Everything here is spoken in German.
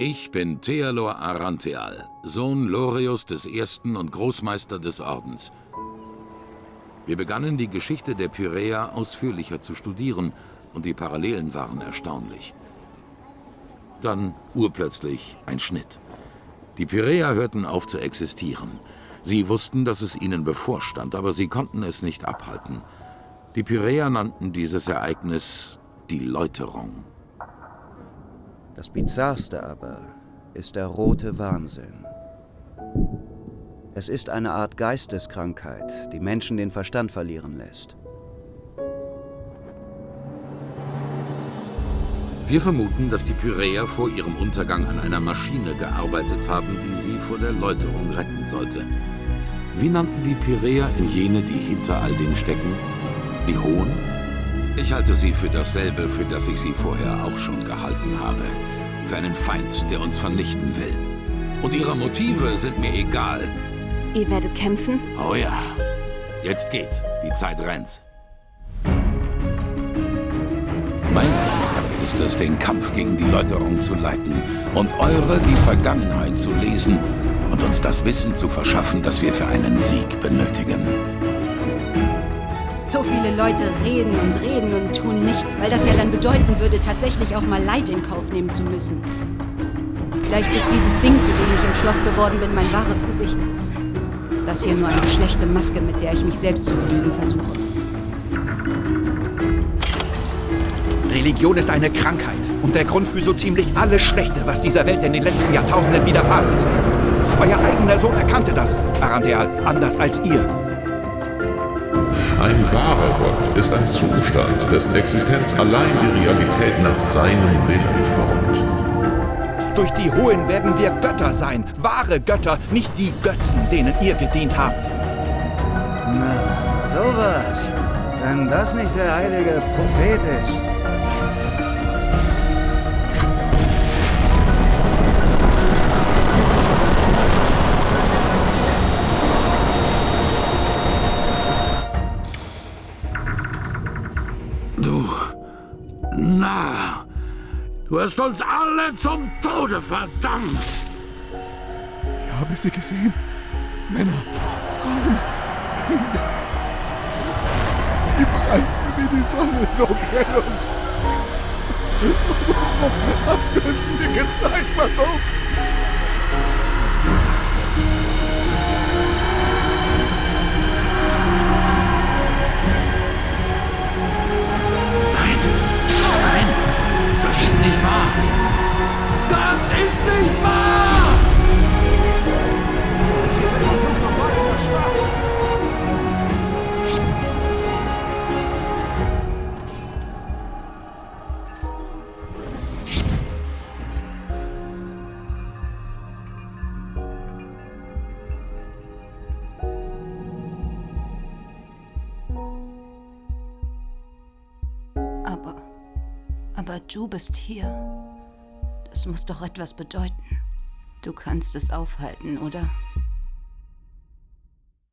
Ich bin Thealor Arantheal, Sohn Lorius I. und Großmeister des Ordens. Wir begannen die Geschichte der Pyräer ausführlicher zu studieren und die Parallelen waren erstaunlich. Dann urplötzlich ein Schnitt. Die Pyräer hörten auf zu existieren. Sie wussten, dass es ihnen bevorstand, aber sie konnten es nicht abhalten. Die Pyräer nannten dieses Ereignis die Läuterung. Das Bizarrste aber ist der rote Wahnsinn. Es ist eine Art Geisteskrankheit, die Menschen den Verstand verlieren lässt. Wir vermuten, dass die Pyräer vor ihrem Untergang an einer Maschine gearbeitet haben, die sie vor der Läuterung retten sollte. Wie nannten die Pyräer in jene, die hinter all dem stecken? Die Hohen? Ich halte sie für dasselbe, für das ich sie vorher auch schon gehalten habe. Für einen Feind, der uns vernichten will. Und ihre Motive sind mir egal. Ihr werdet kämpfen? Oh ja. Jetzt geht. Die Zeit rennt. Meine Aufgabe ist es, den Kampf gegen die Läuterung zu leiten und eure die Vergangenheit zu lesen und uns das Wissen zu verschaffen, das wir für einen Sieg benötigen. So viele Leute reden und reden und tun nichts, weil das ja dann bedeuten würde, tatsächlich auch mal Leid in Kauf nehmen zu müssen. Vielleicht ist dieses Ding, zu dem ich im Schloss geworden bin, mein wahres Gesicht. Das hier nur eine schlechte Maske, mit der ich mich selbst zu belügen versuche. Religion ist eine Krankheit und der Grund für so ziemlich alles Schlechte, was dieser Welt in den letzten Jahrtausenden widerfahren ist. Euer eigener Sohn erkannte das, Arantheal, anders als ihr. Ein wahrer Gott ist ein Zustand, dessen Existenz allein die Realität nach seinem Willen formt. Durch die Hohen werden wir Götter sein, wahre Götter, nicht die Götzen, denen ihr gedient habt. Na, sowas. Wenn das nicht der heilige Prophet ist. Du hast uns alle zum Tode verdammt! Ich habe sie gesehen. Männer, Frauen, Kinder. Sie brannten wie die Sonne so grell und... Hast du es mir gezeigt? Warum? Ist nicht wahr! Stadt! Aber du bist hier. Das muss doch etwas bedeuten. Du kannst es aufhalten, oder?